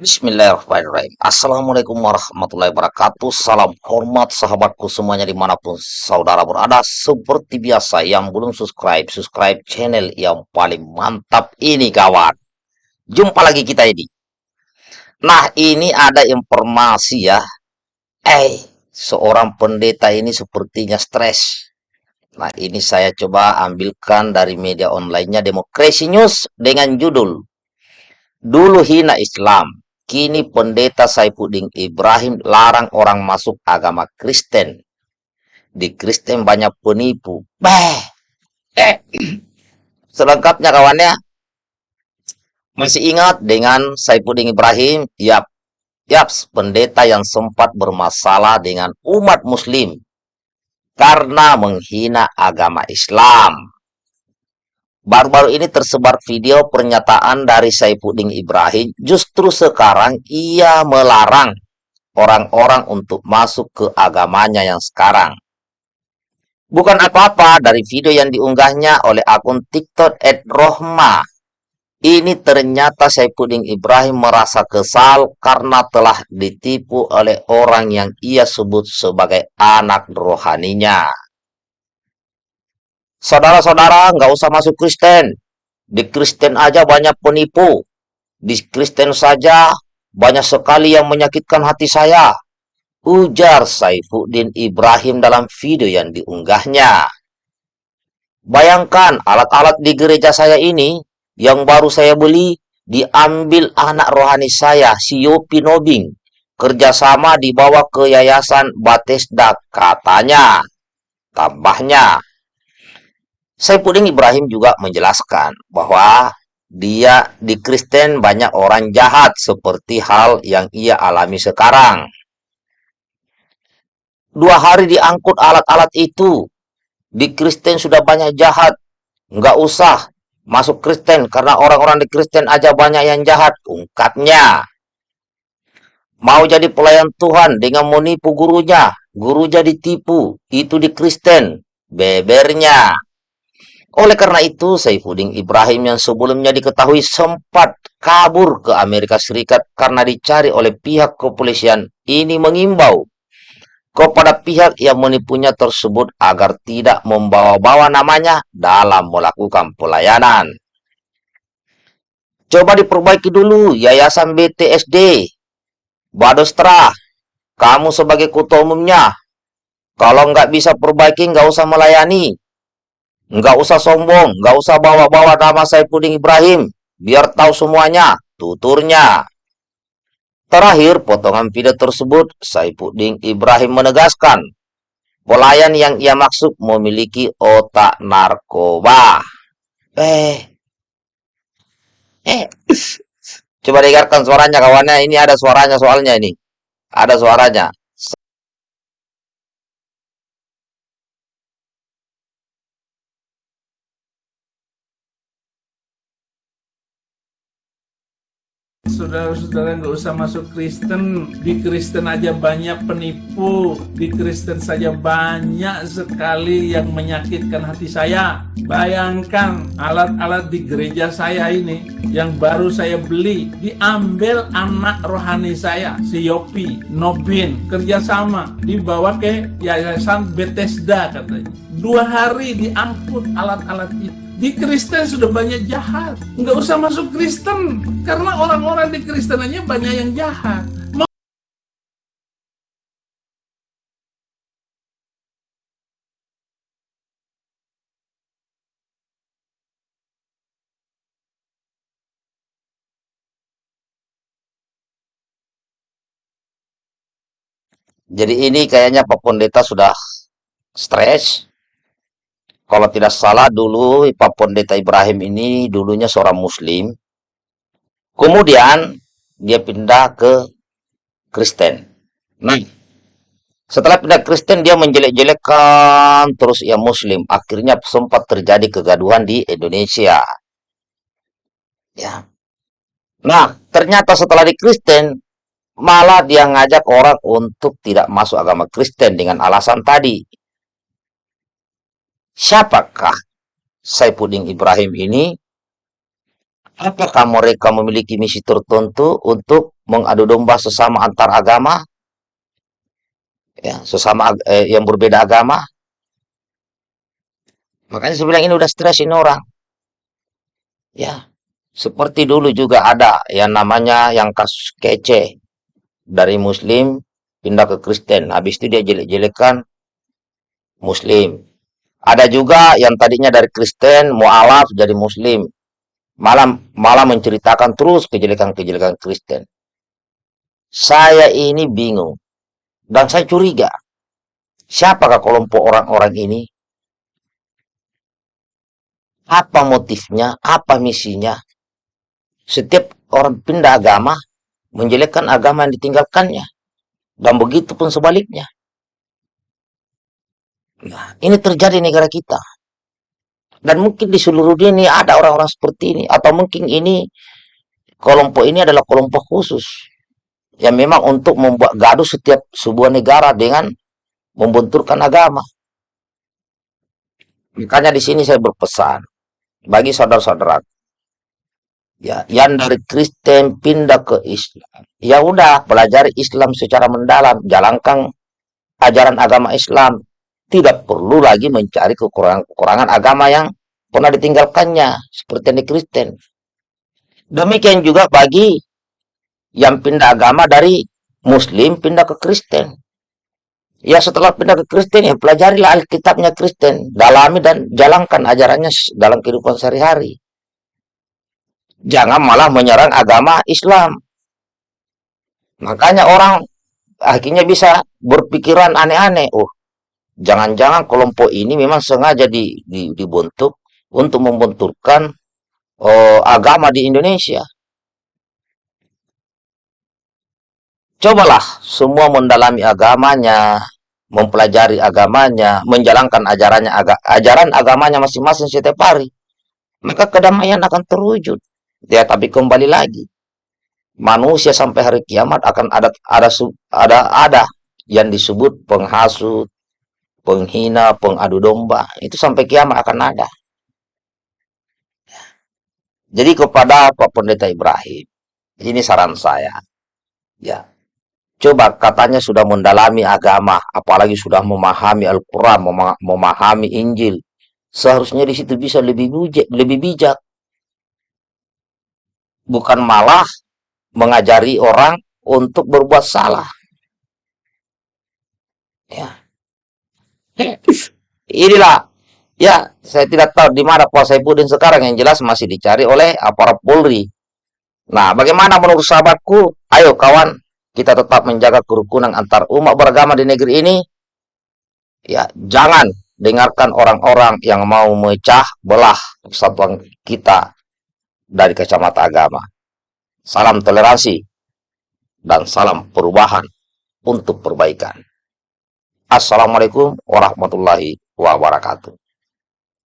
Bismillahirrahmanirrahim. Assalamualaikum warahmatullahi wabarakatuh. Salam hormat sahabatku semuanya di mana pun saudara berada. Seperti biasa yang belum subscribe, subscribe channel yang paling mantap ini kawan. Jumpa lagi kita ini. Nah ini ada informasi ya. Eh, seorang pendeta ini sepertinya stres. Nah ini saya coba ambilkan dari media onlinenya Demokrasi News dengan judul Dulu hina Islam, Kini pendeta Saifuddin Ibrahim larang orang masuk agama Kristen. Di Kristen banyak penipu. Bah. Eh. Selengkapnya kawannya. Masih ingat dengan Saifuddin Ibrahim? Yap. Yap, pendeta yang sempat bermasalah dengan umat muslim karena menghina agama Islam. Baru-baru ini tersebar video pernyataan dari Saifuddin Ibrahim, justru sekarang ia melarang orang-orang untuk masuk ke agamanya yang sekarang. Bukan apa-apa dari video yang diunggahnya oleh akun TikTok @rohma. Ini ternyata Saifuddin Ibrahim merasa kesal karena telah ditipu oleh orang yang ia sebut sebagai anak rohaninya. Saudara-saudara, nggak usah masuk Kristen. Di Kristen aja banyak penipu. Di Kristen saja banyak sekali yang menyakitkan hati saya. Ujar Saifuddin Ibrahim dalam video yang diunggahnya. Bayangkan alat-alat di gereja saya ini yang baru saya beli diambil anak rohani saya, si Yopi Nobing. Kerjasama dibawa ke Yayasan Batesda katanya. Tambahnya, Saifuddin Ibrahim juga menjelaskan bahwa dia di Kristen banyak orang jahat seperti hal yang ia alami sekarang. Dua hari diangkut alat-alat itu. Di Kristen sudah banyak jahat. Nggak usah masuk Kristen karena orang-orang di Kristen aja banyak yang jahat. Ungkapnya. Mau jadi pelayan Tuhan dengan menipu gurunya. Guru jadi tipu. Itu di Kristen. Bebernya. Oleh karena itu, Saifuddin Ibrahim yang sebelumnya diketahui sempat kabur ke Amerika Serikat karena dicari oleh pihak kepolisian ini mengimbau kepada pihak yang menipunya tersebut agar tidak membawa-bawa namanya dalam melakukan pelayanan. Coba diperbaiki dulu Yayasan BTSD. Badostra, kamu sebagai ketua umumnya. Kalau nggak bisa perbaiki, nggak usah melayani. Nggak usah sombong, nggak usah bawa-bawa nama Saifuddin Ibrahim. Biar tahu semuanya, tuturnya. Terakhir, potongan video tersebut, Saifuddin Ibrahim menegaskan, pelayan yang ia maksud memiliki otak narkoba. Eh, eh, coba dengarkan suaranya kawannya. Ini ada suaranya soalnya ini. Ada suaranya. Saudara-saudara nggak usah masuk Kristen. Di Kristen aja banyak penipu. Di Kristen saja banyak sekali yang menyakitkan hati saya. Bayangkan alat-alat di gereja saya ini yang baru saya beli diambil anak rohani saya si Yopi Nobin kerjasama dibawa ke yayasan Bethesda katanya. Dua hari diangkut alat-alat itu di Kristen sudah banyak jahat. Nggak usah masuk Kristen. Karena orang-orang di Kristen aja banyak yang jahat. Jadi ini kayaknya Pak Pendeta sudah stres kalau tidak salah dulu Pak Pendeta Ibrahim ini dulunya seorang muslim. Kemudian dia pindah ke Kristen. Nah, setelah pindah Kristen dia menjelek-jelekkan terus ia muslim. Akhirnya sempat terjadi kegaduhan di Indonesia. Ya. Nah, ternyata setelah di Kristen malah dia ngajak orang untuk tidak masuk agama Kristen dengan alasan tadi Siapakah Saifuddin Ibrahim ini? Apakah mereka memiliki misi tertentu untuk mengadu domba sesama antar agama, ya, sesama eh, yang berbeda agama. Makanya saya bilang ini udah stres ini orang. Ya, seperti dulu juga ada yang namanya yang kasus kece dari Muslim pindah ke Kristen. Habis itu dia jelek-jelekan Muslim. Ada juga yang tadinya dari Kristen mualaf jadi Muslim. Malah malah menceritakan terus kejelekan-kejelekan Kristen. Saya ini bingung dan saya curiga. Siapakah kelompok orang-orang ini? Apa motifnya? Apa misinya? Setiap orang pindah agama menjelekkan agama yang ditinggalkannya. Dan begitu pun sebaliknya. Nah, ini terjadi di negara kita. Dan mungkin di seluruh dunia ada orang-orang seperti ini. Atau mungkin ini, kelompok ini adalah kelompok khusus. Yang memang untuk membuat gaduh setiap sebuah negara dengan membenturkan agama. Makanya di sini saya berpesan bagi saudara-saudara ya yang dari Kristen pindah ke Islam ya udah pelajari Islam secara mendalam jalankan ajaran agama Islam tidak perlu lagi mencari kekurangan-kekurangan agama yang pernah ditinggalkannya seperti di Kristen demikian juga bagi yang pindah agama dari Muslim pindah ke Kristen ya setelah pindah ke Kristen ya pelajarilah Alkitabnya Kristen dalami dan jalankan ajarannya dalam kehidupan sehari-hari jangan malah menyerang agama Islam. Makanya orang akhirnya bisa berpikiran aneh-aneh. Oh, jangan-jangan kelompok ini memang sengaja di, di, dibentuk untuk membenturkan oh, agama di Indonesia. Cobalah semua mendalami agamanya, mempelajari agamanya, menjalankan ajarannya ajaran agamanya masing-masing setiap hari. Maka kedamaian akan terwujud. Ya, tapi kembali lagi. Manusia sampai hari kiamat akan ada ada ada ada yang disebut penghasut, penghina, pengadu domba. Itu sampai kiamat akan ada. Jadi kepada Pak Pendeta Ibrahim, ini saran saya. Ya. Coba katanya sudah mendalami agama, apalagi sudah memahami Al-Qur'an, memahami Injil. Seharusnya di situ bisa lebih bijak, lebih bijak bukan malah mengajari orang untuk berbuat salah. Ya. Inilah ya, saya tidak tahu di mana Pak Saipudin sekarang yang jelas masih dicari oleh aparat Polri. Nah, bagaimana menurut sahabatku? Ayo kawan, kita tetap menjaga kerukunan antar umat beragama di negeri ini. Ya, jangan dengarkan orang-orang yang mau mecah belah persatuan kita dari kacamata agama. Salam toleransi dan salam perubahan untuk perbaikan. Assalamualaikum warahmatullahi wabarakatuh.